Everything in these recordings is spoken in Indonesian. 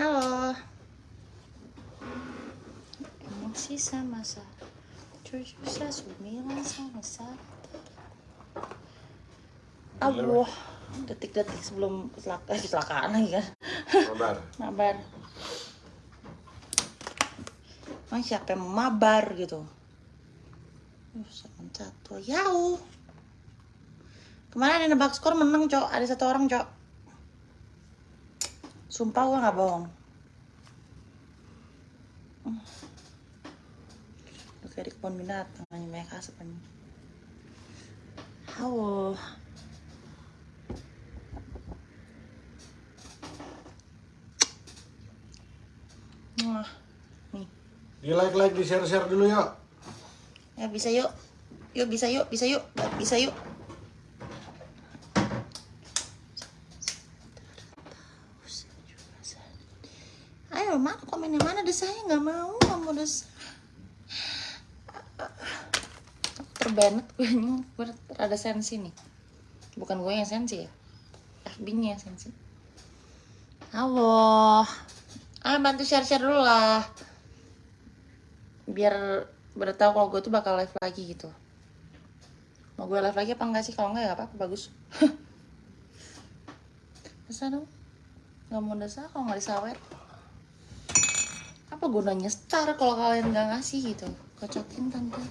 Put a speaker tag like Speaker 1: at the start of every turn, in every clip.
Speaker 1: Halo. Emosi sama sa. Tujuh sa sembilan sama satu. Allah. Detik-detik sebelum kecelaka- eh, kecelakaan lagi kan.
Speaker 2: Kabar.
Speaker 1: Mabar. Emang siapa yang mau mabar gitu? Satu. Yau. Kemarin ada nebak skor menang, Cok. Ada satu orang, Cok. Sumpah gua nggak bohong. Hmm. Udah kayak di kebun binatang, hanya banyak asap ini. Halo. Wah, nih.
Speaker 2: Di like like di share share dulu yuk.
Speaker 1: Ya bisa yuk. Yuk bisa yuk, bisa yuk, bisa yuk. Ayo mana komen yang mana desanya nggak mau nggak mau des Aku terbanet gue ada sensi nih. Bukan gue yang sensi ya FB nya sensi. Halo. Ah bantu share share dulu lah. Biar pada tahu kalau gue tuh bakal live lagi gitu. Mau gue live lagi apa enggak sih? Kalau enggak ya apa apa bagus. Desa dong? Nggak mau desa kalau nggak disawer apa gunanya star kalau kalian nggak ngasih gitu? Kocokin tante.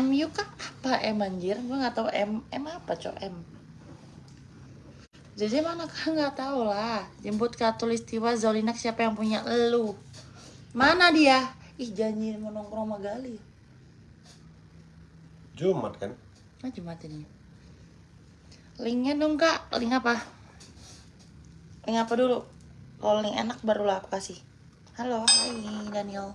Speaker 1: MU kah? Apa M anjir? Gue nggak tahu M. M apa cok? M. Jadi mana kan nggak tahu lah. Jemput katulistiwa Zolinak siapa yang punya? Elu mana dia? Ih janji mau nongkrong sama Gali.
Speaker 2: Jumat kan?
Speaker 1: ah Jumat ini. Linknya dong kak. Link apa? Link apa dulu kalau link enak barulah aku kasih halo hai Daniel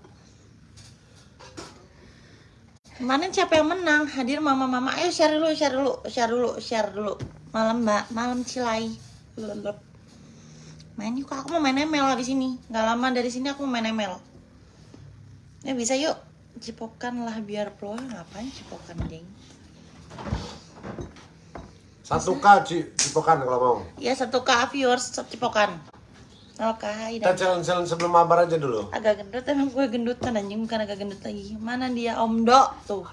Speaker 1: Kemarin siapa yang menang? Hadir mama-mama. Ayo share dulu, share dulu, share dulu, share dulu. Malam mbak, malam cilai. Lelep. Main yuk, aku mau main ML habis ini. Gak lama dari sini aku mau main ML. Ya bisa yuk. Cipokan lah biar pro. Ngapain cipokan, ding?
Speaker 2: Satu K Ci, cipokan kalau mau.
Speaker 1: Ya satu k viewers cipokan. Oke, hai
Speaker 2: Kita
Speaker 1: dan
Speaker 2: challenge challenge sebelum mabar aja dulu.
Speaker 1: agak gendut emang gue gendutan anjing bukan agak gendut lagi. Mana dia Om Dok tuh?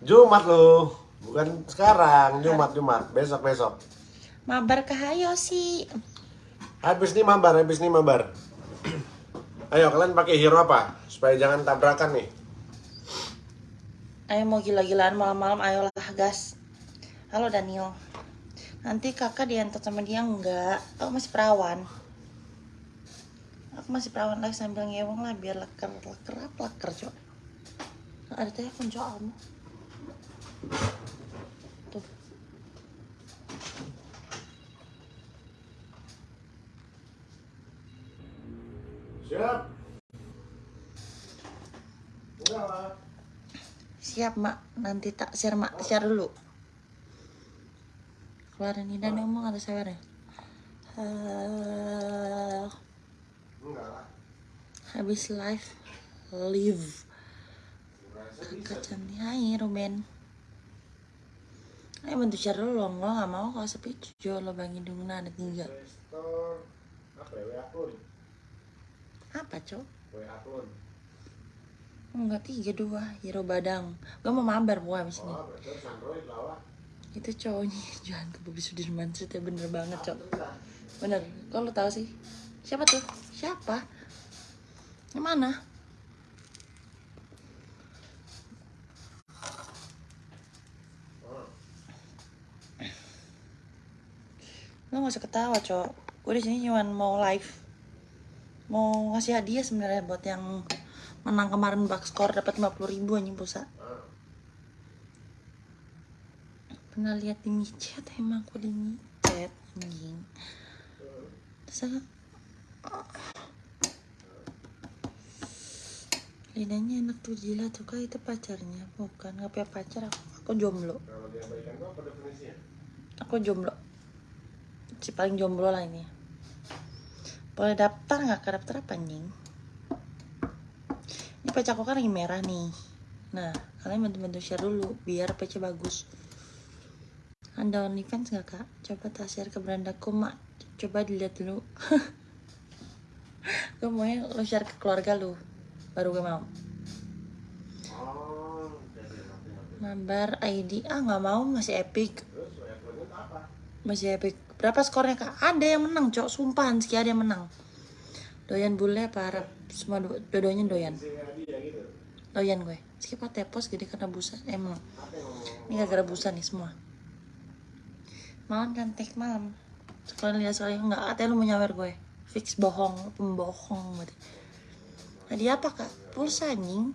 Speaker 2: Jumat lu, bukan sekarang. Jumat Jumat, besok besok.
Speaker 1: Mabar ke hayo sih.
Speaker 2: Habis nih mabar, habis nih mabar. Ayo kalian pakai hero apa? Supaya jangan tabrakan nih.
Speaker 1: Ayo mau gila-gilaan malam-malam ayolah gas. Halo Daniel. Nanti kakak diantar sama dia enggak? Aku masih perawan. Aku masih perawan lagi sambil ngewong lah biar leker leker apa leker cok. Ada telepon cok kamu. Tuh.
Speaker 2: Siap. Udah.
Speaker 1: Siap mak, nanti tak share mak, share dulu. Keluarin ini dan ngomong atau share ya? Habis live, live. Kakak cantik, hai Ruben. Ayo bantu share dulu loh, gue gak mau kalau sepi Jo lo bagi dulu ada tiga.
Speaker 2: Apa
Speaker 1: cok? Enggak tiga dua, Hero Badang. Gue mau mabar gua abis ini. Itu cowoknya Johan ke Bobby Sudirman Street ya bener banget cok. Bener, kok lo tau sih? Siapa tuh? Siapa? Yang mana? Lo gak usah ketawa cok. Gue di sini cuma mau live. Mau ngasih hadiah sebenarnya buat yang menang kemarin bak skor dapat 50 ribu anjing pulsa. Pernah lihat di micet emang aku di micet anjing. Terus aku, lidahnya enak tuh gila tuh kak itu pacarnya. Bukan nggak pacar aku aku jomblo. Aku jomblo. Si paling jomblo lah ini. Boleh daftar nggak ke daftar apa anjing? Ini PC aku kan lagi merah nih. Nah kalian bantu-bantu share dulu biar PC bagus. Anda OnlyFans nggak kak? Coba tak share ke berandaku mak. Coba dilihat dulu. Gue maunya lo share ke keluarga lu baru gue mau. Mabar ID ah nggak mau. Masih epic. Masih epic. Berapa skornya kak? Ada yang menang cok. Sumpahan sih ada yang menang. Doyan bule apa Arab? Semua dua- dua-duanya doyan. Doyan gue. Skip tepos gede karena busa. Emang. Ini gak gara busa nih semua. Malam cantik malam. Sekali lihat sekali enggak katanya lu mau nyawer gue. Fix bohong pembohong berarti hadiah apa kak? Pulsa anjing.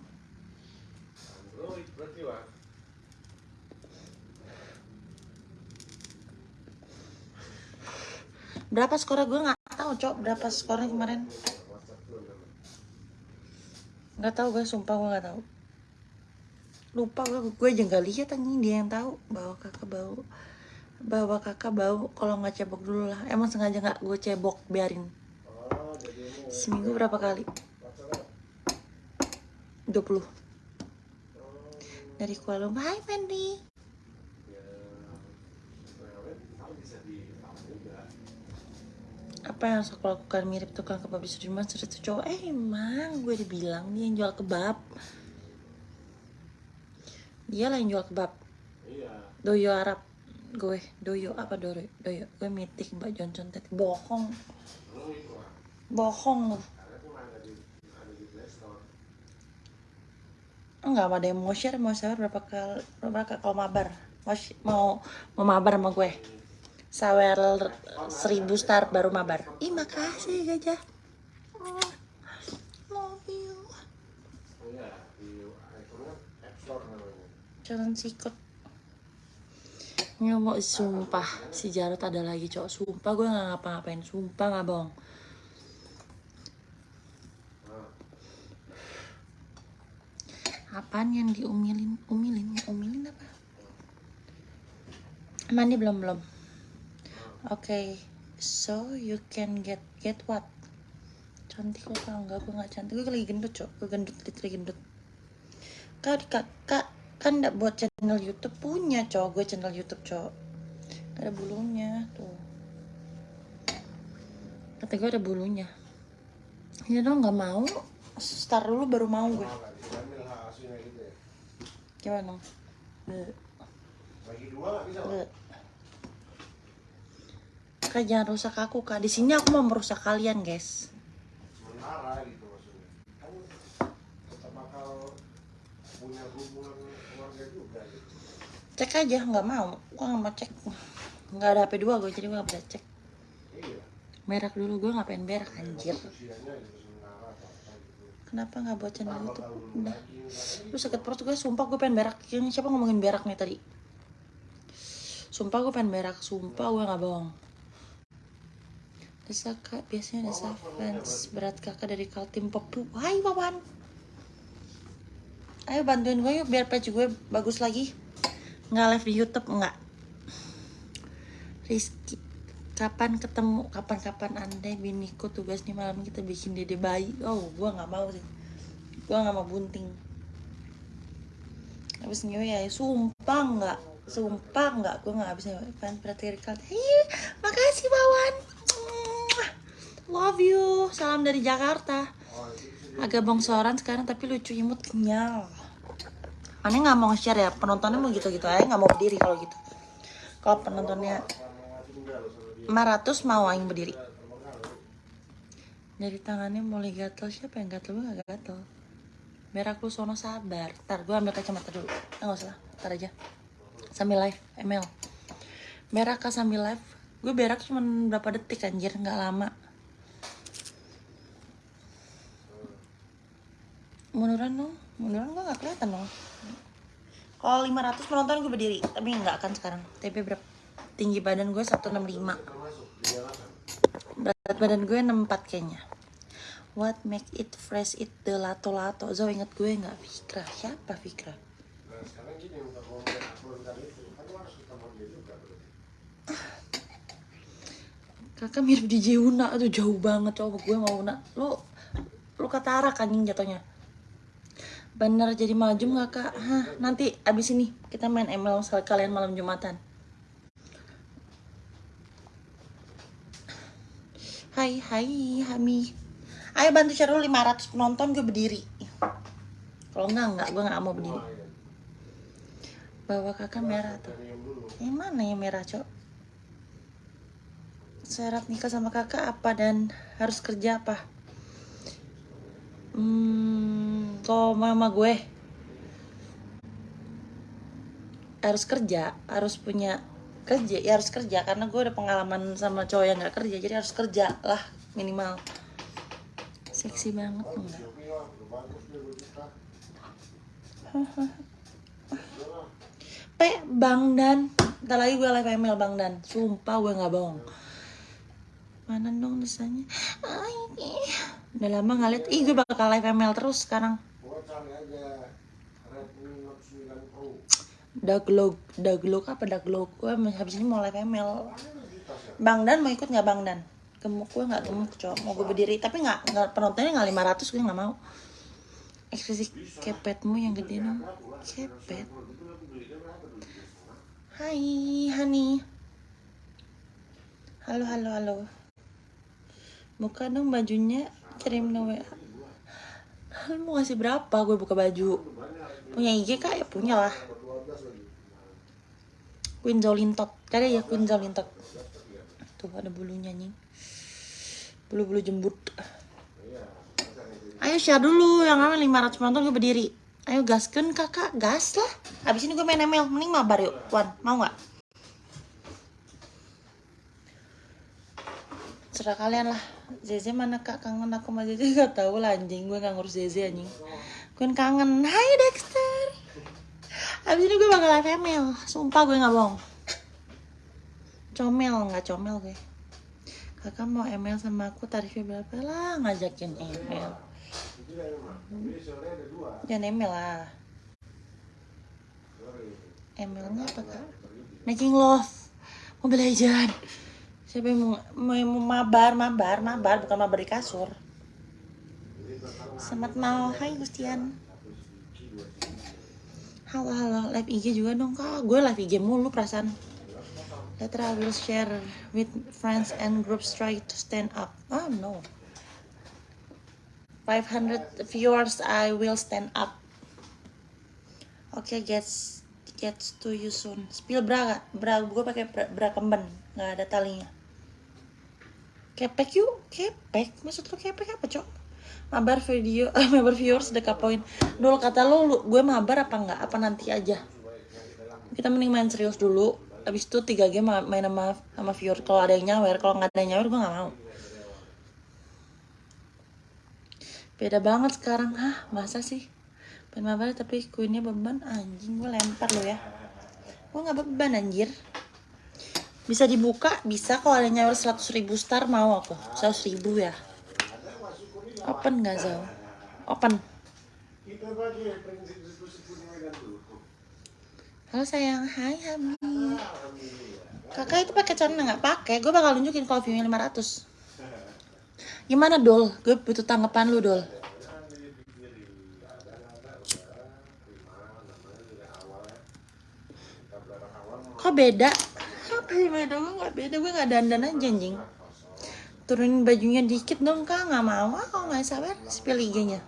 Speaker 1: Berapa skornya? Gue nggak tahu cok berapa skornya kemarin. Nggak tahu gue sumpah gue nggak tahu. Lupa gue gue aja nggak lihat anjing. Dia yang tahu. Bawa kakak bau bawa kakak bau kalau nggak cebok dulu lah. Emang sengaja nggak gue cebok biarin. Seminggu berapa kali 20 dari Kuala Lumpur. Hai Fendi. Apa yang harus aku lakukan? Mirip tukang kebab di Sudirman sudah tuh cowok. Eh emang gue dibilang dia yang jual kebab. Dia lah yang jual kebab. Doyo Arab. Gue. Doyo apa doyo? Doyo. Gue mitik mbak Johnson tadi. Bohong.
Speaker 2: Itu
Speaker 1: bohong
Speaker 2: Karena cuma ada di ada di Play Store.
Speaker 1: Enggak ada yang mau share? Mau share berapa kali berapa kali kalau mabar? Mau mau mau mabar sama gue? Sawer seribu star baru mabar. Ih makasih gajah. Love you. Jangan sikut. Nyomok sumpah Si Jarot ada lagi cowok Sumpah gue gak ngapa-ngapain. Sumpah gak bohong
Speaker 2: Nah,
Speaker 1: Apaan yang diumilin? Umilin? Umilin apa? Mandi belum belum. Oke So you can get Get what? Cantik lo tau gak Gue gak cantik. Gue lagi gendut cok. Gue gendut lagi gendut. Kak, kak, kak kan nggak buat channel YouTube. Punya cowok gue channel YouTube Gak ada bulunya tuh. Kata gue ada bulunya. Ini dong nggak mau. Start dulu baru mau gue
Speaker 2: oh, nggak diambil hak asuhnya gitu ya.
Speaker 1: Gimana Be-
Speaker 2: Bagi dua nggak bisa.
Speaker 1: Be. kak jangan rusak aku kak di sini aku mau merusak kalian guys
Speaker 2: Sementara gitu maksudnya. Kan kita bakal punya hubungan keluarga juga gitu.
Speaker 1: cek aja nggak mau gue nggak mau cek nggak ada hp dua gue jadi gue nggak bisa cek
Speaker 2: Iya.
Speaker 1: berak dulu gue nggak pengen berak anjir
Speaker 2: Usianya gitu sementara atau apa gitu.
Speaker 1: Kenapa nggak buat channel YouTube? Udah. Lu sakit perut gue sumpah gue pengen berak. Ini siapa ngomongin berak nih tadi? Sumpah gue pengen berak. Sumpah gue gak bohong. Desa kak Biasanya desa fans Berat kakak dari Kaltim Popu Hai Wawan Ayo bantuin gue yuk Biar page gue bagus lagi. Nggak live di Youtube Nggak. Rizky Kapan ketemu Kapan-kapan andai biniku tugas nih malam kita bikin dede bayi Oh gue gak mau sih Gue gak mau bunting Habis ngewe ya, sumpah nggak, sumpah nggak, gue nggak bisa fan berarti Rikal. Hei, makasih Bawan, love you, salam dari Jakarta. Agak bongsoran sekarang tapi lucu imut kenyal. Aneh nggak mau share ya, penontonnya mau gitu-gitu aja nggak mau berdiri kalau gitu. Kalau penontonnya
Speaker 2: sama tinggal sama dia.
Speaker 1: 500 mau aing berdiri. Dari tangannya mulai gatel siapa yang gatel gue gak gatel. Lu sono sabar. Ntar gue ambil kacamata dulu. Nggak usah lah, ntar aja. Sambil live, ML. Berak sambil live? Gue berak cuma berapa detik anjir, nggak lama. Munduran dong, munduran gue gak kelihatan dong. Kalau 500 penonton gue berdiri, tapi nggak akan sekarang. TP berapa? Tinggi badan gue 165.
Speaker 2: Termasuk di jalanan.
Speaker 1: Berat badan gue 64 kayaknya. What make it fresh it the lato lato? Zo inget gue nggak Fikra? Siapa Fikra? Kakak mirip DJ Una tuh jauh banget coba gue mau Una. Lu lu kata anjing jatuhnya. Bener jadi maju nggak kak? Hah, nanti abis ini kita main ML kalian malam Jumatan. Hai, hai, Hami. Ayo bantu share dulu 500 penonton gue berdiri. Kalau enggak, enggak, gue enggak mau berdiri. Bawa kakak merah tuh. Yang mana yang merah, Cok? Syarat nikah sama kakak apa dan harus kerja apa? Hmm, kalau mama gue harus kerja, harus punya kerja, ya harus kerja karena gue udah pengalaman sama cowok yang nggak kerja, jadi harus kerja lah minimal. Seksi banget enggak? Pe, Bang Dan, ntar lagi gue live email Bang Dan, sumpah gue nggak bohong. Mana dong desanya? Udah lama liat, ih gue bakal live email terus sekarang.
Speaker 2: Gua cari aja Redmi Note 9 Pro.
Speaker 1: Daglog, daglog apa daglog? Gue habis ini mau live email. Bang Dan mau ikut nggak Bang Dan? Gemuk gue nggak gemuk cowok, mau gue berdiri tapi nggak nggak penontonnya nggak 500 gue nggak mau. Ekspresi kepetmu yang gede dong, kepet. Hai, Hani. Halo, halo, halo. Buka dong bajunya, kirim no WA. Mau ngasih berapa gue buka baju? Punya IG kak? Ya punya lah. Queen Zolintot. Cari ya Queen Zolintot. Tuh ada bulunya nih. Bulu-bulu jembut. Ayo share dulu yang namanya 500 penonton gue berdiri. Ayo gaskan kakak, gas lah. Habis ini gue main ML, mending mabar yuk. Wan, mau nggak? Serah kalian lah. Zeze mana kak kangen aku sama Zeze gak tahu lah anjing gue gak ngurus Zeze anjing. Gue kangen. Hai Dexter. Abis ini gue bakal email. Sumpah gue gak bohong. Comel nggak comel gue. Kakak mau email sama aku tarifnya berapa lah ngajakin
Speaker 2: dua.
Speaker 1: Jangan email lah.
Speaker 2: Sorry.
Speaker 1: Emailnya apa kak? Making love. Mobile Legend. Siapa yang mau, mau, mau mabar, mabar, mabar, bukan mabar di kasur. Selamat malam, hai Gustian. Halo, halo, live IG juga dong kak. Gue live IG mulu perasaan. Later I will share with friends and groups try to stand up. Oh no. 500 viewers I will stand up. Oke, gets gets to you soon. Spill bra gak? Bra gue pakai bra, bra kemben, nggak ada talinya. Kepek yuk, kepek. Maksud lu kepek apa, Cok? Mabar video, mabar viewers dekat poin. Dulu kata lu, lu, gue mabar apa enggak? Apa nanti aja? Kita mending main serius dulu. Abis itu 3 game ma- main sama sama viewer. Kalau ada yang nyawer, kalau nggak ada yang nyawer gue nggak mau. Beda banget sekarang. Hah, masa sih? Pengen mabar tapi kuinnya beban anjing gue lempar lo ya. Gue nggak beban anjir. Bisa dibuka, bisa kalau ada nyawer 100 ribu star mau aku. 100 ribu ya. Open nggak Zal? Open. Halo sayang, hai Hami. Kakak itu pakai celana nggak pakai? Gue bakal nunjukin kalau view-nya 500. Gimana Dol? Gue butuh tanggapan lu Dol. Kok beda? Sih beda? Gue nggak beda, gue nggak dandan aja anjing. Turunin bajunya dikit dong kak, nggak mau ah kalau nggak sabar spill IG-nya.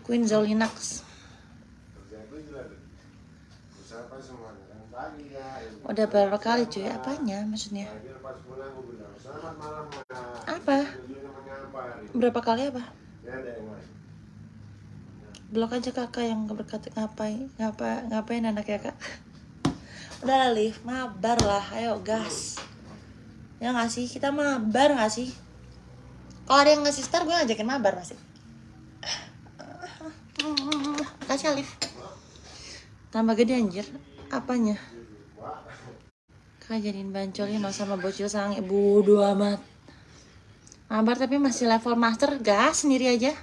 Speaker 1: Queen Zolinax. Udah berapa kali cuy? Apanya maksudnya?
Speaker 2: pagi lepas pulang gue bilang selamat malam. Nak."
Speaker 1: Apa? Berapa kali apa? Blok aja kakak yang berkata ngapain ngapa ngapain anak ya kak. Udah lah Liv, mabar lah, ayo gas. Ya nggak sih, kita mabar nggak sih? Kalau ada yang ngasih star, gue ngajakin mabar pasti. Kasih Alif. Tambah gede anjir. Apanya? Kak jadiin bancolin no sama bocil sange. Bodo amat. Mabar tapi masih level master. Gas sendiri aja.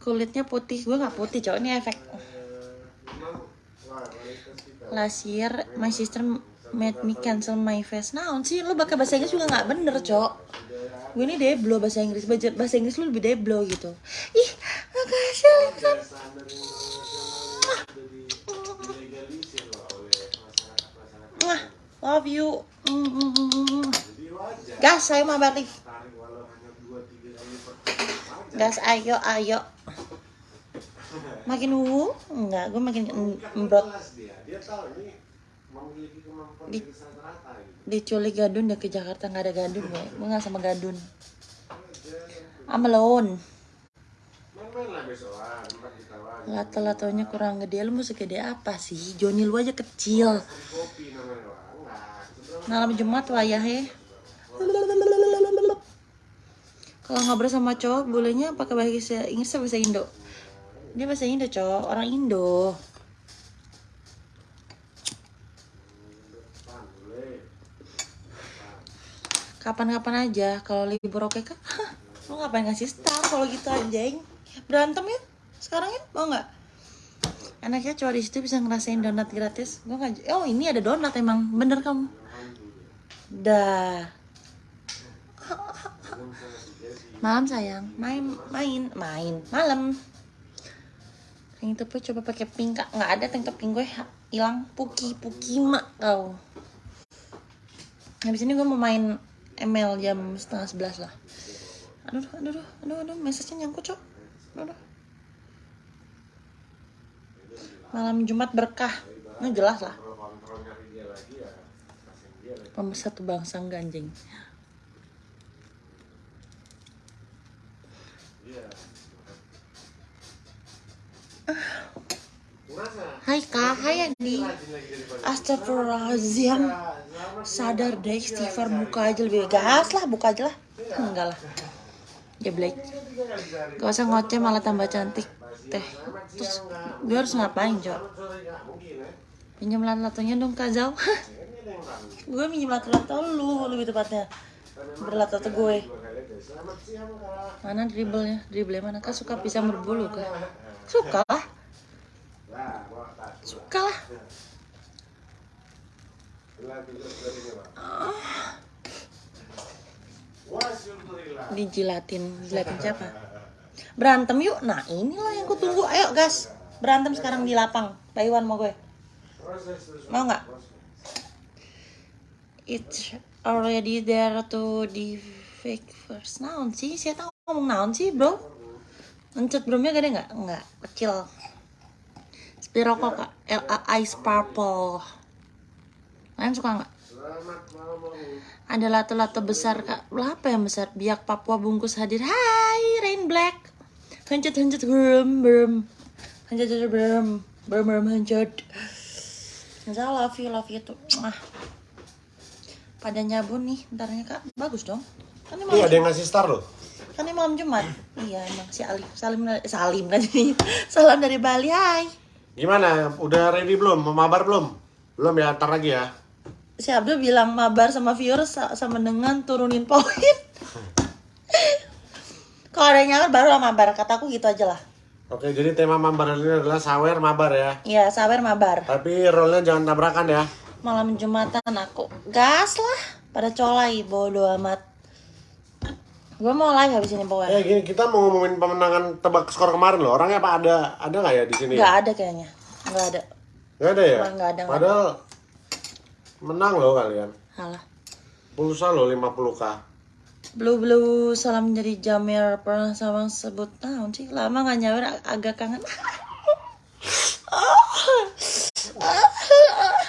Speaker 1: Kulitnya putih. Gue nggak putih cowok. Ini efek. Last year, my sister made me cancel my face. Naon sih? Lu pakai bahasa Inggris juga nggak bener, cok. Gue ini deblo bahasa Inggris. Bahasa Inggris lu lebih deblo gitu. Ih, makasih. Mwah, love you. Gas,
Speaker 2: kali per aja.
Speaker 1: Gas, ayo, ayo. Makin uh, enggak, gue makin em-
Speaker 2: Kan
Speaker 1: embrot.
Speaker 2: Memiliki kemampuan
Speaker 1: Di-
Speaker 2: di gitu.
Speaker 1: Diculik Gadun dia ke Jakarta nggak ada Gadun gue. Gue nggak sama Gadun. I'm alone.
Speaker 2: Lah ditawarin.
Speaker 1: Lato-latonya kurang gede. Lu mau segede apa sih? Joni lu aja kecil.
Speaker 2: Sebenarnya
Speaker 1: Malam Jumat wayah he. Kalau ngobrol sama cowok bolehnya pakai bahasa Inggris atau bahasa Indo? Dia bahasa Indo cowok, orang Indo. Kapan-kapan aja kalau libur oke. Hah, Lu ngapain ngasih star kalau gitu anjing? Berantem ya? Sekarang ya? Mau nggak? Anaknya cowok di situ bisa ngerasain donat gratis. Gua nggak. Oh ini ada donat emang. Bener kamu. Dah. Malam sayang, main, main, main, malam. Tank topnya coba pakai pink kak, nggak ada tank pink gue hilang, puki, puki mak kau. Habis ini gue mau main ML jam setengah sebelas lah. Aduh, aduh, aduh, aduh, aduh, message-nya nyangkut cok. Aduh, aduh. Malam Jumat berkah, ini jelas lah. Pemersatu bangsa ganjing. Hai kak, hai Andi. Astagfirullahaladzim. Sadar deh istighfar buka aja lebih gas lah buka aja lah enggak lah
Speaker 2: kali sehari.
Speaker 1: Gak usah ngoceh malah tambah cantik Teh Terus gue harus ngapain
Speaker 2: ya.
Speaker 1: Pinjam lato-latonya dong Kak Zau. Gue minjem lato-lato lu lebih tepatnya Berlato-lato gue. Mana dribblenya? Dribble mana kak suka pisang berbulu kak? Suka lah. Suka lah
Speaker 2: Lah, tidur dari ini pak. Wah, syukurillah.
Speaker 1: Dijilatin Jilatin siapa? Berantem yuk Nah inilah yang kutunggu Ayo gas Berantem sekarang di lapang Pak mau gue. Mau nggak? It's already there to the fake first Naon sih? Saya tahu ngomong naon sih bro? Mencet bromnya gede nggak? Nggak, kecil Spiroko kak Ice Purple Kalian suka nggak? Ada lato-lato besar kak Apa yang besar? Biak Papua bungkus hadir Hai Rain Black Hancet hancet brum brum Hancet hancet brum Brum brum hancet Saya love you love you tuh ah. Pada nyabun nih Bentarnya kak Bagus dong Kan ini
Speaker 2: Iya, ada yang ngasih star loh.
Speaker 1: kan ini malam Jumat Iya emang si Alim Salim Salim kan ini Salam dari Bali Hai
Speaker 2: Gimana? Udah ready belum? Mau mabar belum? Belum ya, ntar lagi ya.
Speaker 1: Si Abdul bilang mabar sama viewers sa- sama dengan turunin poin Kalau ada yang nyamar baru lah mabar Kataku gitu aja lah
Speaker 2: Oke, jadi tema mabar ini adalah sawer mabar ya.
Speaker 1: Iya, sabar mabar.
Speaker 2: Tapi rollnya jangan tabrakan ya.
Speaker 1: Malam Jumatan aku gas lah pada colai bodo amat. Gue mau live habis ini pokoknya.
Speaker 2: Eh gini, kita mau ngomongin pemenangan tebak skor kemarin loh. Orangnya apa ada? Ada nggak ya di sini?
Speaker 1: Nggak ada kayaknya. Nggak ada.
Speaker 2: Nggak ada ya?
Speaker 1: Nggak ada, ada.
Speaker 2: Menang loh kalian.
Speaker 1: Halah.
Speaker 2: Pulsa loh 50k.
Speaker 1: Blue Blue salam dari Jamir pernah sama sebut tahun sih lama nggak nyawer ag- agak kangen.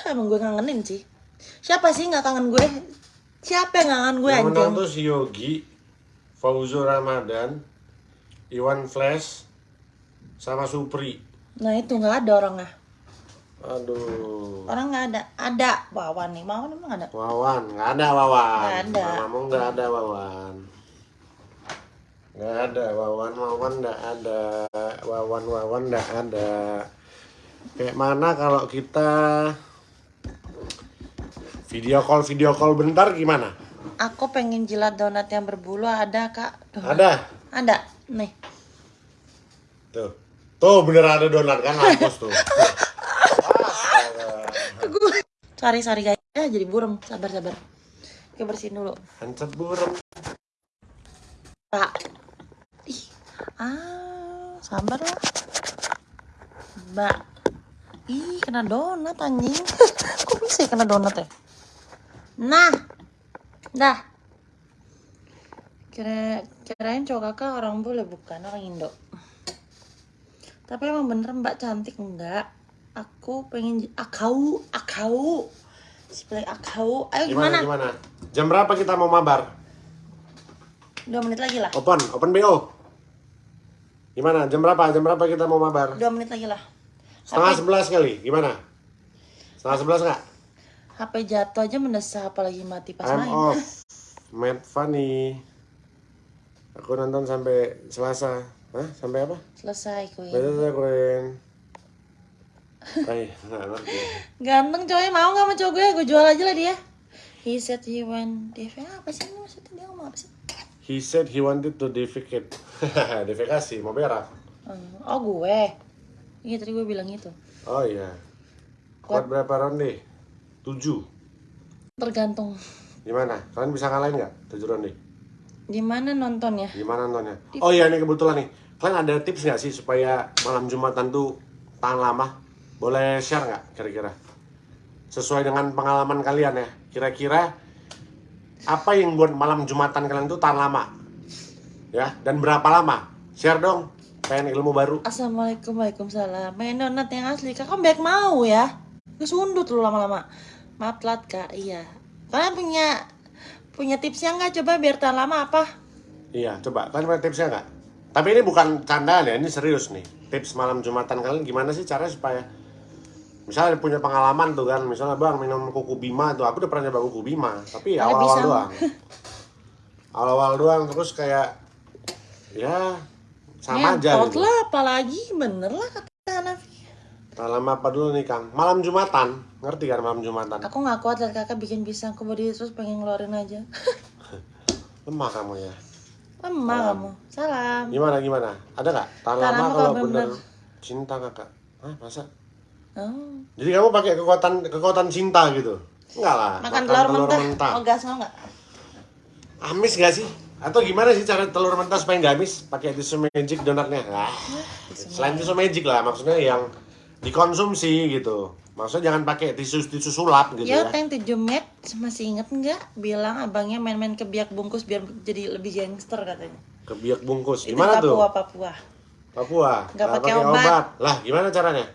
Speaker 1: Emang gue kangenin sih. Siapa sih nggak kangen gue? Siapa yang kangen gue
Speaker 2: Yang menang
Speaker 1: anjing?
Speaker 2: tuh si Yogi, Fauzul Ramadan, Iwan Flash, sama Supri.
Speaker 1: Nah itu nggak ada orangnya.
Speaker 2: Aduh.
Speaker 1: Orang nggak ada. Ada Wawan nih. Wawan emang ada.
Speaker 2: Wawan, nggak ada Wawan.
Speaker 1: Nggak ada.
Speaker 2: Mamamu nggak ada Wawan. Nggak ada Wawan, Wawan nggak ada. Wawan, Wawan nggak ada. Kayak mana kalau kita video call video call bentar gimana?
Speaker 1: Aku pengen jilat donat yang berbulu ada kak. Tuh,
Speaker 2: Ada.
Speaker 1: Ada. Nih.
Speaker 2: Tuh. Tuh bener ada donat kan hapus tuh.
Speaker 1: Sorry sorry guys. Ya jadi burem. Sabar sabar. Oke bersihin dulu.
Speaker 2: Hancet burem.
Speaker 1: Pak. Ih. Ah, sabar lah. Mbak. Ih, kena donat anjing. Kok bisa ya kena donat ya? Nah. Dah. Kira kirain cowok kakak orang bule bukan orang Indo. Tapi emang bener mbak cantik enggak? Aku pengen akau akau. Pilih akau. Ayo
Speaker 2: Gimana,
Speaker 1: gimana?
Speaker 2: gimana? Jam berapa kita mau mabar?
Speaker 1: Dua menit lagi lah.
Speaker 2: Open, open BO. Gimana? Jam berapa? Jam berapa kita mau mabar?
Speaker 1: Dua menit lagi lah.
Speaker 2: Setengah sebelas kali. Gimana? Setengah sebelas nggak?
Speaker 1: HP jatuh aja mendesah apalagi mati pas
Speaker 2: I'm
Speaker 1: main.
Speaker 2: off. Mad funny. Aku nonton sampai Selasa. Hah? Sampai apa?
Speaker 1: Selesai kuy.
Speaker 2: Baca saya nggak ngerti.
Speaker 1: Ganteng cowoknya mau nggak sama cowok gue? Gue jual aja lah dia. He said he went DV apa sih ini maksudnya dia ngomong apa sih?
Speaker 2: He said he wanted to defecate. Defekasi, mau berak.
Speaker 1: Oh gue. Iya tadi gue bilang itu.
Speaker 2: Oh iya. Kuat berapa ronde? Tujuh.
Speaker 1: Tergantung
Speaker 2: Gimana? Kalian bisa ngalahin nggak? Tujuh ronde.
Speaker 1: di mana nontonnya.
Speaker 2: Gimana nontonnya? Oh iya nih kebetulan nih. Kalian ada tips nggak sih supaya malam Jumatan tuh tahan lama? Boleh share nggak kira-kira? Sesuai dengan pengalaman kalian ya. Kira-kira apa yang buat malam Jumatan kalian tuh tahan lama? Ya, dan berapa lama? Share dong. Pengen ilmu baru.
Speaker 1: Assalamualaikum Waalaikumsalam Main donat yang asli Kakak baik mau ya Gue sundut lu lama-lama Maaf telat kak Iya Kalian punya Punya tipsnya nggak coba biar tahan lama apa?
Speaker 2: Iya, coba kalian punya tipsnya nggak? Tapi ini bukan candaan ya, ini serius nih. Tips malam Jumatan kalian gimana sih caranya supaya misalnya punya pengalaman tuh kan, misalnya bang minum kuku bima tuh, aku udah pernah nyoba kuku bima, tapi awal-awal doang. Awal-awal doang, terus kayak ya sama aja gitu.
Speaker 1: lah apalagi Bener lah kata Hanafi
Speaker 2: lama apa dulu nih Kang? Malam Jumatan, ngerti kan malam Jumatan?
Speaker 1: Aku gak kuat liat kakak bikin pisang ke body terus pengen ngeluarin aja
Speaker 2: Lemah kamu ya.
Speaker 1: Lemah kamu Salam
Speaker 2: Gimana gimana? Ada nggak? Tahan
Speaker 1: Tahan
Speaker 2: lama kalau bener
Speaker 1: bener.
Speaker 2: cinta kakak. Hah, masa?
Speaker 1: Oh.
Speaker 2: Jadi kamu pakai kekuatan kekuatan cinta gitu? Enggak lah.
Speaker 1: Makan telur, mentah. Oh gas mau gak?
Speaker 2: Amis gak sih? Atau gimana sih cara telur mentah supaya nggak amis? Pakai tisu magic donatnya. Nah, selain tisu magic lah, maksudnya yang dikonsumsi gitu. Maksudnya jangan pakai tisu tisu sulap gitu
Speaker 1: Ya,
Speaker 2: ya.
Speaker 1: Teng 7 Met masih inget nggak? Bilang abangnya main-main ke biak bungkus biar jadi lebih gangster katanya.
Speaker 2: Kebiak bungkus.
Speaker 1: Itu
Speaker 2: Gimana tuh?
Speaker 1: Papua, Papua.
Speaker 2: Papua.
Speaker 1: Nggak
Speaker 2: Nggak
Speaker 1: pakai obat.
Speaker 2: Lah, gimana caranya?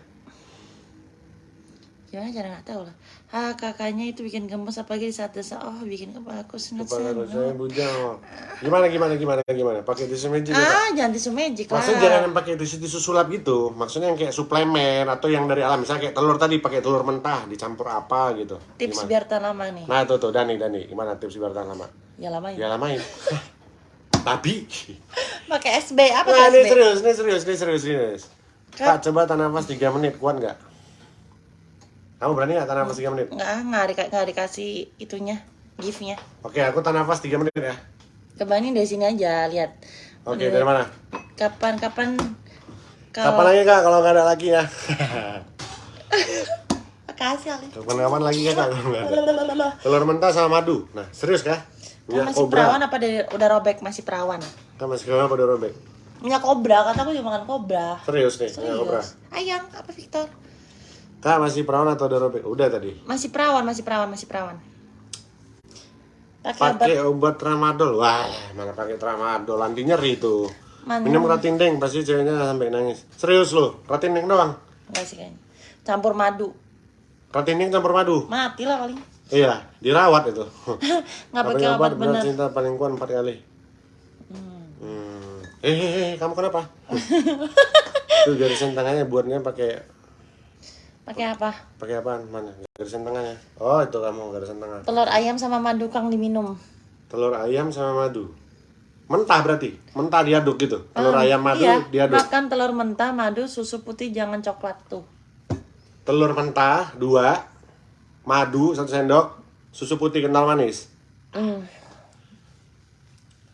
Speaker 1: Gimana cara nggak tahu lah. Ah kakaknya itu bikin gemes apalagi di saat desa. Oh bikin kepala aku senut
Speaker 2: Kepala saya bujang. Gimana gimana gimana gimana? Pakai tisu magic ya?
Speaker 1: Ah jangan tisu magic lah.
Speaker 2: Maksudnya jangan yang pakai tisu-tisu sulap gitu. Maksudnya yang kayak suplemen atau yang dari alam. Misalnya kayak telur tadi pakai telur mentah dicampur apa gitu.
Speaker 1: Tips
Speaker 2: Gimana?
Speaker 1: biar tahan lama nih.
Speaker 2: Nah tuh tuh Dani Dani gimana tips biar tahan lama?
Speaker 1: Ya lama ya.
Speaker 2: Ya lamain. Tapi
Speaker 1: Pakai SB apa
Speaker 2: Nah, ini
Speaker 1: SB?
Speaker 2: serius, ini serius, ini serius, serius.
Speaker 1: Kak.
Speaker 2: Kak, coba tahan nafas 3 menit, kuat nggak? Kamu berani nggak tahan nafas 3 menit?
Speaker 1: Nggak nggak di- nggak dikasih itunya giftnya.
Speaker 2: Oke, aku tahan nafas 3 menit ya.
Speaker 1: Kebanin dari sini aja lihat.
Speaker 2: Oke, dari mana?
Speaker 1: Kapan kapan
Speaker 2: Kapan lagi kak, kalau nggak ada lagi ya?
Speaker 1: Makasih Ali.
Speaker 2: Kapan-kapan lagi ya kak, kalau nggak ada. Telur mentah sama madu. Nah, serius kah?
Speaker 1: Kan masih
Speaker 2: kobra.
Speaker 1: perawan apa dari, udah robek masih perawan?
Speaker 2: Kan masih kenapa udah robek?
Speaker 1: Minyak kobra, kata aku juga makan kobra.
Speaker 2: Serius nih, minyak kobra.
Speaker 1: Serius. Ayang, apa Victor?
Speaker 2: Kak, masih perawan atau udah robek? Udah tadi.
Speaker 1: Masih perawan, masih perawan, masih perawan. Pakai obat
Speaker 2: obat tramadol. Wah, mana pakai tramadol? Anti nyeri tuh.
Speaker 1: Mana?
Speaker 2: Minum ratindeng, pasti ceweknya sampai nangis. Serius loh, ratindeng doang.
Speaker 1: enggak sih kayaknya. Campur madu.
Speaker 2: Ratindeng campur madu.
Speaker 1: Mati lah paling.
Speaker 2: Iya, dirawat itu.
Speaker 1: Nggak pakai obat bener.
Speaker 2: cinta paling kuat empat kali. Hmm. Eh, eh, eh, kamu kenapa? Itu garisan tangannya buatnya pakai
Speaker 1: Pakai apa?
Speaker 2: pakai apaan? Mana? Garisan tangannya. Oh, itu kamu garisan tangan.
Speaker 1: Telur ayam sama madu kang diminum.
Speaker 2: Telur ayam sama madu. Mentah berarti. Mentah diaduk gitu. Telur ayam madu
Speaker 1: iya,
Speaker 2: diaduk.
Speaker 1: makan telur mentah, madu, susu putih, jangan coklat tuh.
Speaker 2: Telur mentah dua, madu satu sendok, susu putih kental manis.
Speaker 1: Hmm.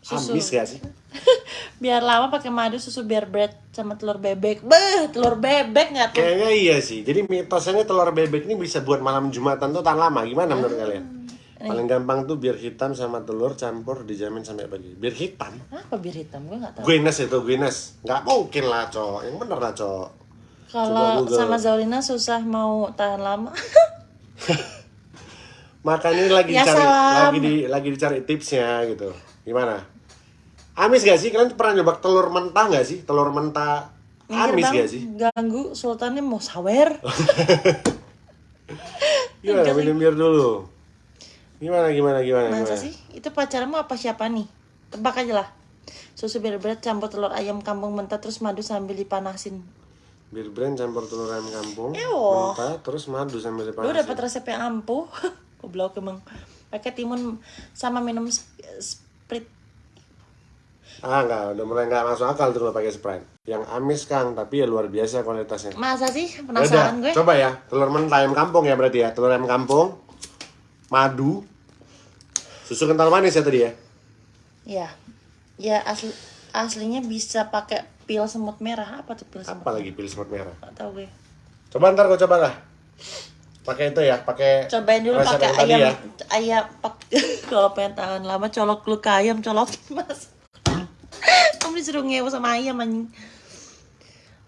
Speaker 1: Susu.
Speaker 2: Habis gak sih?
Speaker 1: Biar lama pakai madu, susu biar bread sama telur bebek. Beh, telur bebek nggak tuh?
Speaker 2: Kayaknya iya sih. Jadi mitosnya telur bebek ini bisa buat malam Jumatan tuh tahan lama. Gimana menurut kalian? Paling gampang tuh biir hitam sama telur campur dijamin sampai pagi. Bir hitam?
Speaker 1: Apa bir hitam? Gue nggak tahu.
Speaker 2: Guinness itu Guinness. Nggak mungkin lah cowok. Yang bener lah. Coba
Speaker 1: Kalau sama Zaulina susah mau tahan lama.
Speaker 2: Makanya lagi
Speaker 1: Ya,
Speaker 2: dicari
Speaker 1: salam.
Speaker 2: lagi di lagi dicari tipsnya gitu. Gimana? Amis gak sih? Kalian pernah nyoba telur mentah gak sih? Telur mentah
Speaker 1: Minggir,
Speaker 2: amis gak sih?
Speaker 1: Ganggu sultannya mau sawer.
Speaker 2: Gimana minum bir dulu? Gimana gimana gimana
Speaker 1: Masa
Speaker 2: gimana?
Speaker 1: sih? Itu pacarmu apa siapa nih? Tebak aja lah. Susu bir berat campur telur ayam kampung mentah terus madu sambil dipanasin.
Speaker 2: Bir brand campur telur ayam kampung,
Speaker 1: Ewo.
Speaker 2: mentah, terus madu sambil
Speaker 1: Lu
Speaker 2: dipanasin.
Speaker 1: dapat resep yang ampuh. Goblok emang. Pakai timun sama minum sp- sprit.
Speaker 2: Ah enggak, udah mulai nggak masuk akal tuh kalau pakai Sprite. Yang amis Kang, tapi ya luar biasa kualitasnya.
Speaker 1: Masa sih?
Speaker 2: Yaudah,
Speaker 1: Penasaran gue.
Speaker 2: coba ya, telur mentah ayam kampung ya berarti ya, telur ayam kampung, madu, susu kental manis ya tadi ya.
Speaker 1: Ya. Ya asli aslinya bisa pakai pil semut merah. Apa tuh pil semut?
Speaker 2: Apa lagi pil semut merah?
Speaker 1: Gak tahu gue.
Speaker 2: Coba ntar kau coba lah. Pakai itu ya, pakai
Speaker 1: Cobain dulu pakai ayam
Speaker 2: ya.
Speaker 1: ayam pak kalau pengen tahan lama colok lu ke ayam colokin mas disuruh ngewo sama ayam anjing.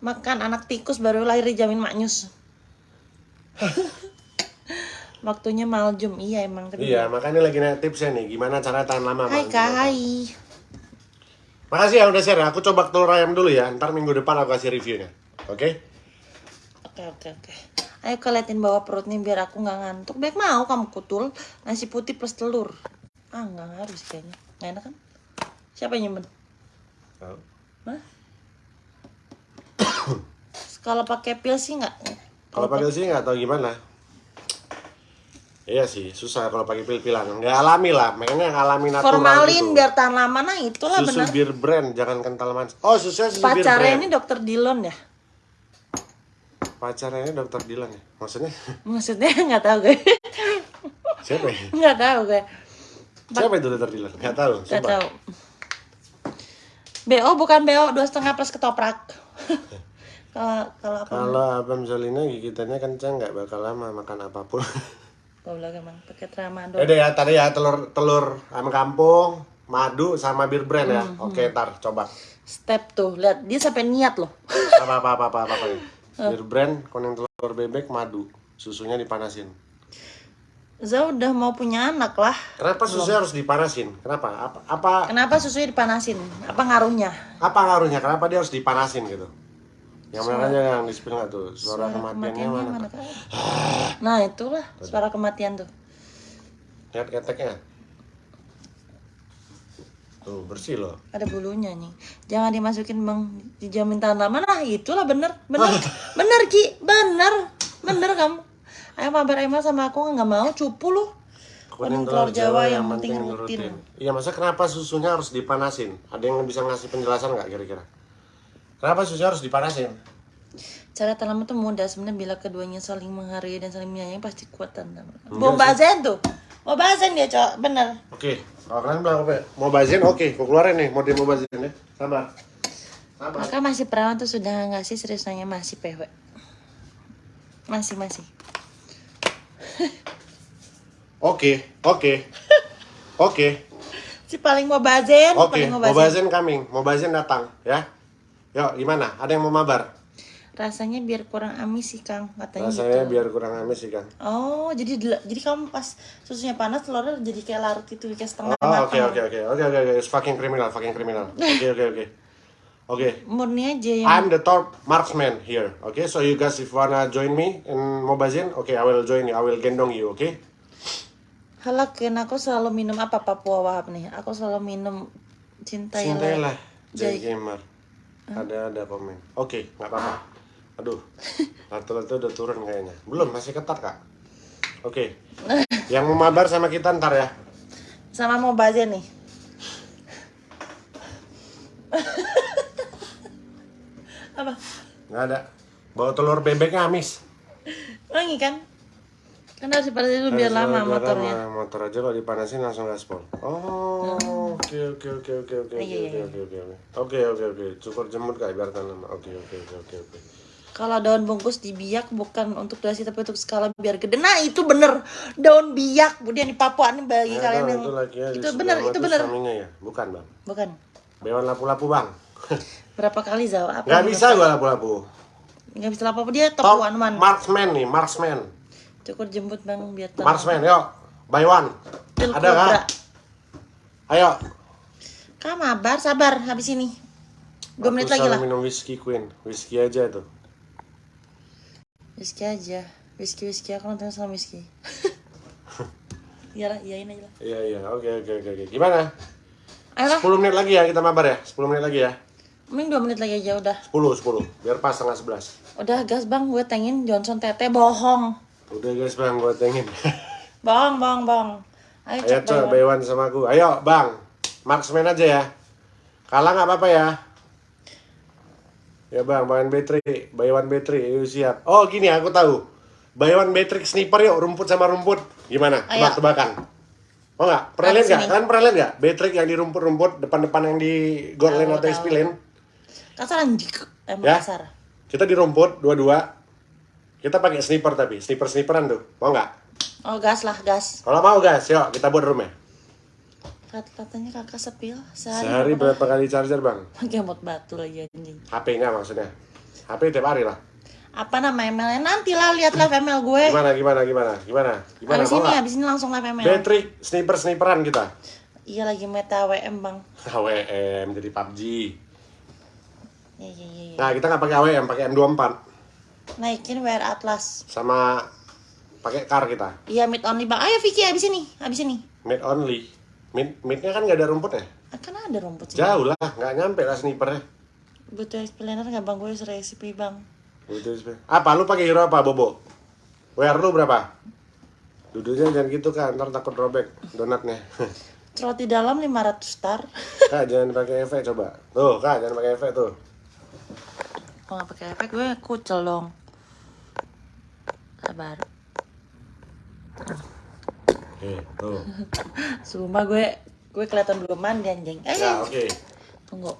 Speaker 1: Makan anak tikus baru lahir dijamin maknyus waktunya maljum iya emang tapi
Speaker 2: Iya, makanya lagi nanya tipsnya nih, gimana cara tahan lama.
Speaker 1: hai kak hai
Speaker 2: Makasih ya udah share. Aku coba telur ayam dulu ya. Ntar minggu depan aku kasih reviewnya. Oke?
Speaker 1: oke oke oke. Ayo keliatin bawah perutnya biar aku nggak ngantuk. Baik mau kamu kutul nasi putih plus telur. Ah nggak sih kayaknya. Nggak enak kan? Siapa yang nyimpen Hah? Kalau pakai pil sih nggak.
Speaker 2: Kalau pakai sih nggak tahu gimana. Iya sih, susah kalau pakai pil-pilan. Nggak alami lah, makanya yang alami natural
Speaker 1: formalin
Speaker 2: gitu.
Speaker 1: biar tahan lama nah itulah
Speaker 2: susu
Speaker 1: benar.
Speaker 2: bir brand, jangan kental manis. Oh, susunya susu bir
Speaker 1: Pacarnya
Speaker 2: brand.
Speaker 1: ini dokter Dilon ya?
Speaker 2: Pacarnya ini dokter Dilan ya? Maksudnya
Speaker 1: Maksudnya nggak tahu gue.
Speaker 2: siapa ya?
Speaker 1: Nggak tahu gue.
Speaker 2: Siapa itu dokter Dilan? Nggak tahu.
Speaker 1: Nggak tahu. BO bukan BO dua setengah plus ketoprak. Kalau kalau apa?
Speaker 2: Kalau abang Zolina gigitannya kencang nggak bakal lama makan apa pun.
Speaker 1: Goblok emang pakai tramadol.
Speaker 2: Udah ya tadi ya telur telur ayam kampung, madu sama bir brand ya.
Speaker 1: Hmm,
Speaker 2: Oke, ntar coba.
Speaker 1: Step tuh, lihat dia sampai niat loh.
Speaker 2: Apa apa apa apa apa. apa nih? Bir brand kuning telur bebek madu. Susunya dipanasin.
Speaker 1: Za udah mau punya anak lah.
Speaker 2: Kenapa susunya harus dipanasin? Kenapa? Apa apa
Speaker 1: Kenapa susunya dipanasin? Apa ngaruhnya?
Speaker 2: apa ngaruhnya? Kenapa dia harus dipanasin gitu? Yang mana aja yang di spill tuh? Suara, kematiannya mana?
Speaker 1: Kak? Nah itulah suara kematian tuh.
Speaker 2: Lihat keteknya. Tuh bersih loh.
Speaker 1: Ada bulunya nih. Jangan dimasukin bang dijamin tahan lama. Nah itulah bener, bener, bener ki, bener, bener kamu. Ayo mabar Emma sama aku nggak mau cupu lu. Kuning telur Jawa yang penting rutin.
Speaker 2: Iya, masa kenapa susunya harus dipanasin? Ada yang bisa ngasih penjelasan nggak kira-kira? Kenapa susunya harus dipanasin?
Speaker 1: Cara tahan lama tuh mudah sebenarnya bila keduanya saling menghargai dan saling menyayangi pasti kuat tahan lama. Mau bazen tuh, mau bazen dia cok, bener.
Speaker 2: Oke, kalau kalian bilang apa? ya? Mau bazin, oke, aku keluarin nih mode mau bazin ya. Sabar. Sabar.
Speaker 1: Maka masih perawan tuh sudah ngasih serius nanya masih PW. Masih masih.
Speaker 2: Oke, oke, oke,
Speaker 1: Si paling mau bazen,
Speaker 2: oke.
Speaker 1: paling mau
Speaker 2: Mau
Speaker 1: bazen.
Speaker 2: coming, mau bazin datang, ya. Yuk, gimana? Ada yang mau mabar?
Speaker 1: Rasanya biar kurang amis sih Kang, katanya
Speaker 2: Rasanya
Speaker 1: gitu.
Speaker 2: biar kurang amis sih kan.
Speaker 1: Oh, jadi jadi kamu pas susunya panas telurnya jadi kayak larut gitu, kayak setengah
Speaker 2: Oh,
Speaker 1: matang.
Speaker 2: oke, oke, oke, oke, oke, oke. It's fucking criminal, fucking criminal. Oke, oke, oke. Oke.
Speaker 1: Murni aja yang
Speaker 2: I'm the top marksman here. Okay, so you guys if wanna join me in Mobazin, okay, I will join you. I will gendong you. Okay.
Speaker 1: Halakin aku selalu minum apa Papua Wahab nih. Aku selalu minum cintailah.
Speaker 2: Cintailah, Jay
Speaker 1: Jay.
Speaker 2: Gamer. Ada ada komen. Oke, nggak apa-apa. Aduh, lato-lato udah turun kayaknya. Belum, masih ketat kak. Oke. Yang mau mabar sama kita ntar ya.
Speaker 1: Sama mau bazen nih. apa?
Speaker 2: Nggak ada. Bawa telur bebeknya amis.
Speaker 1: Wangi kan? Kan harus dipanasin dulu biar lama motornya.
Speaker 2: lama. Motor aja kalau dipanasin langsung gaspol. Oh, oke oke oke oke oke oke
Speaker 1: Iya,
Speaker 2: oke oke oke oke oke oke cukur jemut kayak biar tahan lama. Oke oke oke oke oke.
Speaker 1: Kalau daun bungkus dibiak bukan untuk durasi tapi untuk skala biar gede. Nah itu bener daun biak. Kemudian di Papua nih bagi kalian yang
Speaker 2: itu lagi ya,
Speaker 1: itu bener itu bener.
Speaker 2: ya, bukan bang.
Speaker 1: Bukan.
Speaker 2: Bewan lapu-lapu bang.
Speaker 1: Berapa kali Zau? Apa?
Speaker 2: Gak bisa gua lapu-lapu.
Speaker 1: Nggak bisa apa-apa dia top
Speaker 2: Top
Speaker 1: one man.
Speaker 2: marksman nih, marksman.
Speaker 1: Cukur jemput bang biar tahu.
Speaker 2: Marksman, yuk. Buy one.
Speaker 1: Pil
Speaker 2: Ada kak? Ayo.
Speaker 1: Kak mabar, sabar habis ini. Dua menit lagi lah.
Speaker 2: minum whisky Queen. Whisky aja tuh.
Speaker 1: Whisky aja. Whisky whisky aku nonton sama whisky. Iyalah, iyain aja lah.
Speaker 2: Iya iya, oke oke oke oke. Gimana?
Speaker 1: Ayolah,
Speaker 2: 10 menit lagi ya kita mabar ya. 10 menit lagi ya.
Speaker 1: Mending dua menit lagi aja udah.
Speaker 2: 10 10. Biar pas setengah 11.
Speaker 1: Udah gas bang, gue tengin Johnson Tete bohong.
Speaker 2: Udah guys bang, gue tengin.
Speaker 1: Bohong, bohong, bohong. Ayo
Speaker 2: Ayo coba
Speaker 1: Baywan.
Speaker 2: Baywan sama aku. Ayo bang, marksman aja ya. Kalah nggak apa-apa ya. Ya bang, Baywan Betri, Baywan Betri, ayo siap. Oh gini aku tahu. Baywan Betri sniper yuk, rumput sama rumput. Gimana? Tebak-tebakan. Oh nggak? Pernah lihat nggak?
Speaker 1: sini.
Speaker 2: Kalian pernah lihat nggak? Betrik yang di rumput-rumput, depan-depan yang di gold lane
Speaker 1: Tahu,
Speaker 2: atau. SP lane.
Speaker 1: Kasar anjing. Emang
Speaker 2: Ya.
Speaker 1: kasar.
Speaker 2: Kita di rumput, dua-dua. Kita pakai sniper tapi, sniper-sniperan tuh. Mau nggak?
Speaker 1: Oh gas lah, gas.
Speaker 2: Kalau mau guys, yuk kita buat room ya.
Speaker 1: Kat- Katanya kakak sepil sehari,
Speaker 2: Sehari
Speaker 1: berapa
Speaker 2: kali charger bang?
Speaker 1: Mod batu lagi anjing.
Speaker 2: HP-nya maksudnya. HP tiap hari lah.
Speaker 1: Apa nama emailnya? Nanti lah lihat live email gue.
Speaker 2: Gimana, gimana, gimana, gimana? Gimana,
Speaker 1: Abis ini, abis ini langsung live email.
Speaker 2: Betrik, sniper-sniperan kita.
Speaker 1: Iya lagi meta WM bang.
Speaker 2: AWM jadi PUBG.
Speaker 1: Iya iya iya. iya.
Speaker 2: Nah, kita nggak pakai AWM, pakai M24
Speaker 1: Naikin WR Atlas.
Speaker 2: sama pakai car kita.
Speaker 1: Iya mid only bang. Ayo Vicky abis ini, abis ini.
Speaker 2: Mid only. Mid midnya kan nggak ada rumput ya?
Speaker 1: Akan ada rumput sih.
Speaker 2: Jauh lah, nggak nyampe lah snipernya.
Speaker 1: Butuh explainer nggak bang? Gue recipe bang.
Speaker 2: Gitu, sih. Apa lu pakai hero apa, Bobo? WR lu berapa? Duduknya jangan gitu kan, ntar takut robek donatnya.
Speaker 1: Trot di dalam 500 star.
Speaker 2: kak, jangan pakai efek coba. Tuh, kak, jangan pakai efek tuh.
Speaker 1: Kalau nggak pakai efek gue kucel dong. Sabar.
Speaker 2: Oke, tuh.
Speaker 1: Sumpah gue gue kelihatan belum mandi anjing. Eh,
Speaker 2: Ya, oke.
Speaker 1: tunggu.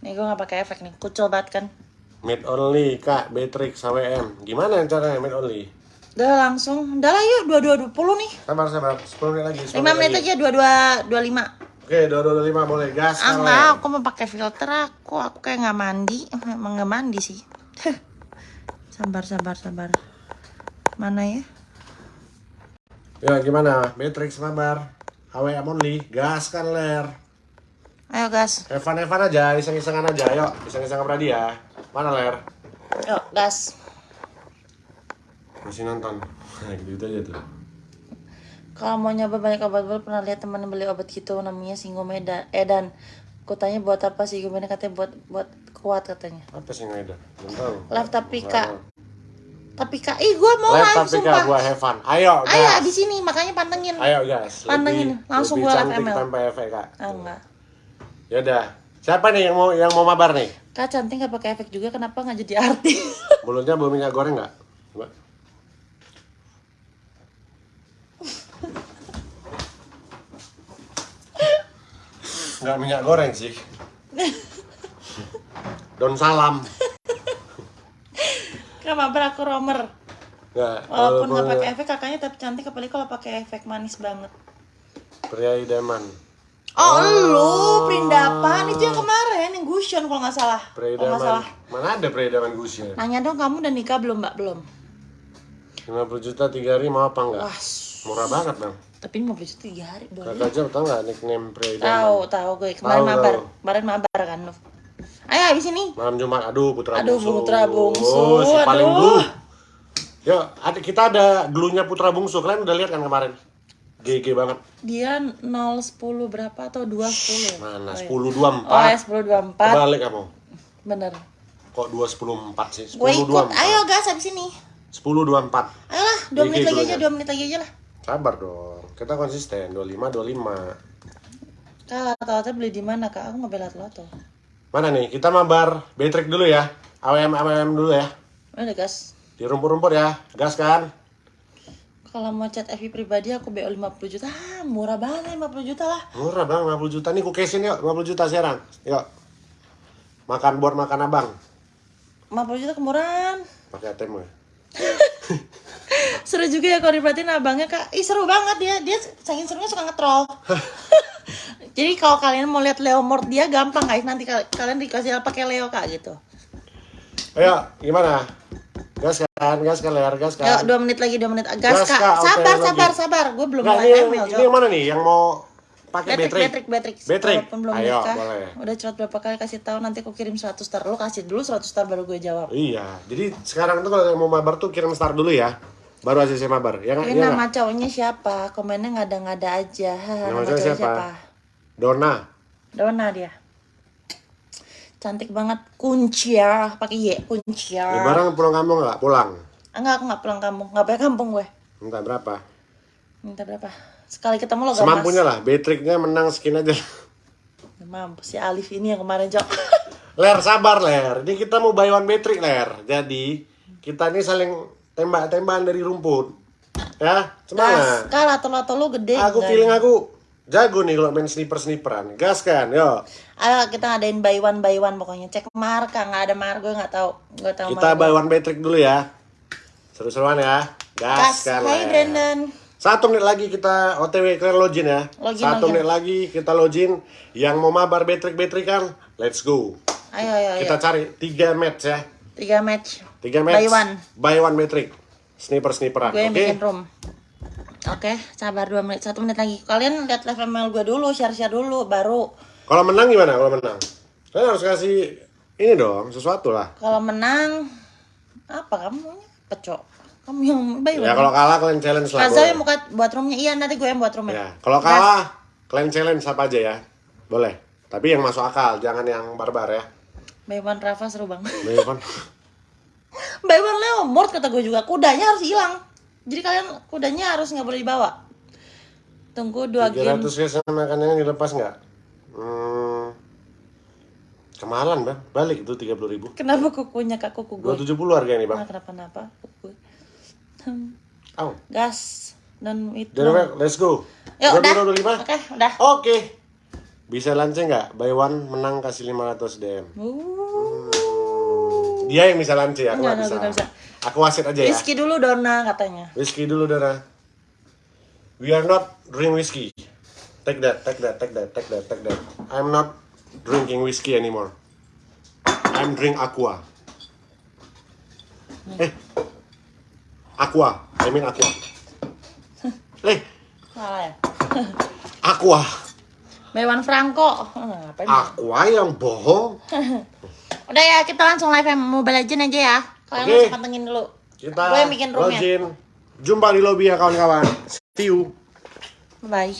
Speaker 1: Nih gue nggak pakai efek nih, kucel banget kan.
Speaker 2: Mid only, Kak, Beatrix, HWM. Gimana caranya mid only?
Speaker 1: Udah langsung, udah lah yuk, dua dua dua puluh nih.
Speaker 2: Sabar, sabar. 10 menit lagi. 10
Speaker 1: Lima menit
Speaker 2: lagi.
Speaker 1: aja, dua dua dua lima.
Speaker 2: Oke, 225 boleh. Gas.
Speaker 1: Ah enggak, aku mau pakai filter aku, aku kayak nggak mandi, emang nggak mandi sih. sabar, sabar, sabar. Mana ya?
Speaker 2: Ya, gimana? Beatrix, sabar. HWM only. Gas kan, Ler.
Speaker 1: Ayo gas,
Speaker 2: Evan, Evan aja. Iseng-isengan aja. Yuk, iseng-isengan beradi ya. Mana, Ler?
Speaker 1: yuk gas.
Speaker 2: Masih nonton. Nah, gitu aja tuh.
Speaker 1: Kalau mau nyoba banyak obat baru pernah lihat teman beli obat gitu namanya Singomeda Edan. Aku tanya buat apa sih Singomeda katanya buat buat kuat katanya.
Speaker 2: Apa sih Ngaida? Belum tahu.
Speaker 1: Live tapi kak, tapi kak, ih gue mau
Speaker 2: Live tapi Kak,
Speaker 1: sumpah.
Speaker 2: gua Evan. Ayo, gas.
Speaker 1: Ayo di sini makanya pantengin.
Speaker 2: Ayo, gas.
Speaker 1: Pantengin,
Speaker 2: Lebih-
Speaker 1: langsung gua live ML.
Speaker 2: tanpa efek, Kak.
Speaker 1: Ah enggak.
Speaker 2: Ya udah. Siapa nih yang mau yang mau mabar nih?
Speaker 1: Kak cantik nggak pakai efek juga kenapa nggak jadi artis?
Speaker 2: Mulutnya bau minyak goreng nggak? Coba. Nggak minyak goreng sih. Daun salam.
Speaker 1: Kenapa aku romer?
Speaker 2: Nggak.
Speaker 1: Walaupun nggak pakai efek kakaknya tapi cantik apalagi kalau pakai efek manis banget.
Speaker 2: Pria idaman.
Speaker 1: Oh, lu perindapan itu yang kemarin yang Gusion kalau nggak salah.
Speaker 2: Idaman.
Speaker 1: salah.
Speaker 2: Mana ada pria idaman Gusya?
Speaker 1: Nanya dong kamu udah nikah belum mbak belum?
Speaker 2: 50 juta tiga hari mau apa nggak?
Speaker 1: Wah,
Speaker 2: Murah banget bang.
Speaker 1: Tapi mau beli tiga hari boleh.
Speaker 2: Kakak jam tau nggak nickname idaman?
Speaker 1: Tahu tahu gue kemarin
Speaker 2: Tahu,
Speaker 1: mabar,
Speaker 2: tahu.
Speaker 1: kemarin mabar kan lu. Ayo habis ini.
Speaker 2: Malam Jumat, aduh Putra
Speaker 1: Aduh,
Speaker 2: Bungsu.
Speaker 1: Putra Bungsu,
Speaker 2: Oh, si paling
Speaker 1: aduh.
Speaker 2: blue. Yuk, ada, kita ada glunya Putra Bungsu. Kalian udah lihat kan kemarin? GG banget.
Speaker 1: Dia 010 berapa atau 210?
Speaker 2: Mana?
Speaker 1: Oh,
Speaker 2: 10
Speaker 1: iya.
Speaker 2: 24.
Speaker 1: Oh ya 1024
Speaker 2: Kebalik kamu.
Speaker 1: Bener
Speaker 2: Kok 2 10 4 sih? 10
Speaker 1: Gue ikut,
Speaker 2: 24.
Speaker 1: ayo gas habis ini
Speaker 2: 10 24.
Speaker 1: Ayolah, 2
Speaker 2: GG
Speaker 1: menit lagi aja,
Speaker 2: dulunya.
Speaker 1: 2 menit lagi aja lah
Speaker 2: Sabar dong. Kita konsisten 25 25.
Speaker 1: Kak, lato beli di mana kak? Aku nggak beli lato
Speaker 2: Mana nih? Kita mabar Betrek dulu ya. AWM AWM dulu ya.
Speaker 1: Udah gas
Speaker 2: Di rumput-rumput ya. Gas kan?
Speaker 1: Kalau mau chat FB pribadi aku BO 50 juta ah, Murah banget 50 juta lah
Speaker 2: Murah bang, 50 juta. Nih ku cash-in yuk, 50 juta sekarang. Yuk. Makan buat makan abang.
Speaker 1: 50 juta kemurahan
Speaker 2: Pakai ATM ya.
Speaker 1: Seru juga ya kalau diperhatiin abangnya kak. Ih seru banget dia, dia saking serunya suka nge-troll. Jadi kalau kalian mau lihat Leo Mort dia gampang guys. Nanti kal- kalian dikasih pakai Leo kak gitu.
Speaker 2: Ayo, gimana? Gas kan, gas kan, ler, gas kan.
Speaker 1: 2 menit lagi 2 menit. Gas,
Speaker 2: Gas,
Speaker 1: kak, sabar
Speaker 2: lagi.
Speaker 1: sabar sabar. Gue belum
Speaker 2: Nggak,
Speaker 1: mau
Speaker 2: ini, ini yang mana nih? Yang mau pakai
Speaker 1: betrik,
Speaker 2: betrik.
Speaker 1: Betrik. Walaupun belum
Speaker 2: Ayo,
Speaker 1: nikah.
Speaker 2: boleh.
Speaker 1: Udah curhat berapa kali kasih tahu nanti aku kirim 100 star. Lu kasih dulu 100 star baru gue jawab.
Speaker 2: Iya, jadi sekarang tuh kalau yang mau mabar tuh kirim star dulu ya. Baru ACC mabar. Ya nggak?
Speaker 1: Ini
Speaker 2: Iya
Speaker 1: nama
Speaker 2: nggak?
Speaker 1: cowoknya siapa? Komennya ngada-ngada aja.
Speaker 2: Nama
Speaker 1: nama
Speaker 2: cowoknya siapa?
Speaker 1: siapa?
Speaker 2: Dona.
Speaker 1: Dona dia. Cantik banget. Kunciar. Pakai Y. Kunciar.
Speaker 2: Lebaran pulang kampung nggak? Pulang.
Speaker 1: Enggak, aku nggak pulang kampung. Nggak punya kampung gue.
Speaker 2: Minta berapa?
Speaker 1: Minta berapa? Sekali ketemu lo gak
Speaker 2: Semampunya lah. Betriknya menang skin aja.
Speaker 1: Mampu. Si Alif ini yang kemarin jawab.
Speaker 2: Ler sabar ler. Ini kita mau buy one betrik ler. Jadi kita ini saling tembak-tembakan dari rumput. Ya,
Speaker 1: Gas.
Speaker 2: semangat.
Speaker 1: Kalah atau lu gede.
Speaker 2: Aku feeling aku jago nih kalau main sniper-sniperan. Gas kan, yo.
Speaker 1: Ayo kita ngadain buy one buy one pokoknya. Cek marka nggak ada marka gue nggak tahu. Nggak tahu
Speaker 2: Kita
Speaker 1: marka.
Speaker 2: buy one betrik dulu ya. Seru-seruan ya. Gas,
Speaker 1: Gas.
Speaker 2: kan.
Speaker 1: Hai. Brandon.
Speaker 2: Satu menit lagi kita OTW clear login ya.
Speaker 1: Login,
Speaker 2: Satu
Speaker 1: login.
Speaker 2: menit lagi kita login. Yang mau mabar betrik-betrik kan, let's go.
Speaker 1: Ayo ayo ayo.
Speaker 2: Kita cari tiga match ya.
Speaker 1: Tiga match.
Speaker 2: Tiga match.
Speaker 1: Buy one.
Speaker 2: Buy one betrik. Sniper-sniperan. Oke.
Speaker 1: room. Oke, sabar dua menit, satu menit lagi. Kalian lihat live ML gue dulu, share-share dulu, baru.
Speaker 2: Kalau menang gimana? Kalau menang? Kalian harus kasih ini dong, sesuatu lah.
Speaker 1: Kalau menang, apa kamu? Pecok. Kamu yang one.
Speaker 2: Ya kalau kalah kalian challenge lah.
Speaker 1: Kaza yang buka buat roomnya. Iya, nanti gue yang buat roomnya.
Speaker 2: Ya, kalau kalah kalian challenge apa aja ya. Boleh. Tapi yang masuk akal, jangan yang barbar ya.
Speaker 1: Buy one Rafa seru banget.
Speaker 2: Iya kan?
Speaker 1: Buy one Leomord kata gue juga. Kudanya harus hilang. Jadi kalian kudanya harus nggak boleh dibawa. Tunggu dua game.
Speaker 2: 300 guys makanannya dilepas nggak? Hmm, kemahalan bang, balik itu 30 ribu.
Speaker 1: Kenapa kukunya kak kuku gue?
Speaker 2: 270 harga ini bang.
Speaker 1: Nah, kenapa-napa kuku. Hmm,
Speaker 2: Au.
Speaker 1: Gas dan itu.
Speaker 2: Jadi let's go.
Speaker 1: Yuk, udah.
Speaker 2: 22, 25.
Speaker 1: Oke, udah.
Speaker 2: Oke. Bisa lanceng nggak? Buy one menang kasih 500 DM.
Speaker 1: Uh,
Speaker 2: Dia yang bisa lanceng, aku
Speaker 1: Nggak,
Speaker 2: bisa.
Speaker 1: bisa.
Speaker 2: Aku wasit aja ya.
Speaker 1: Whisky dulu Dona katanya.
Speaker 2: Whiskey dulu Dara. We are not drink whiskey. Take that, take that, take that, take that, take that. I'm not drinking whiskey anymore. I'm drink aqua. Eh, aqua. I mean aqua. Eh,
Speaker 1: Salah ya.
Speaker 2: aqua.
Speaker 1: Mewan Franco.
Speaker 2: Aqua yang bohong.
Speaker 1: Udah ya, kita langsung live Mobile Legend aja ya. Kalian nggak usah pantengin dulu.
Speaker 2: Kita
Speaker 1: Gue bikin roomnya.
Speaker 2: Jumpa di lobby ya kawan-kawan. See you.
Speaker 1: Bye.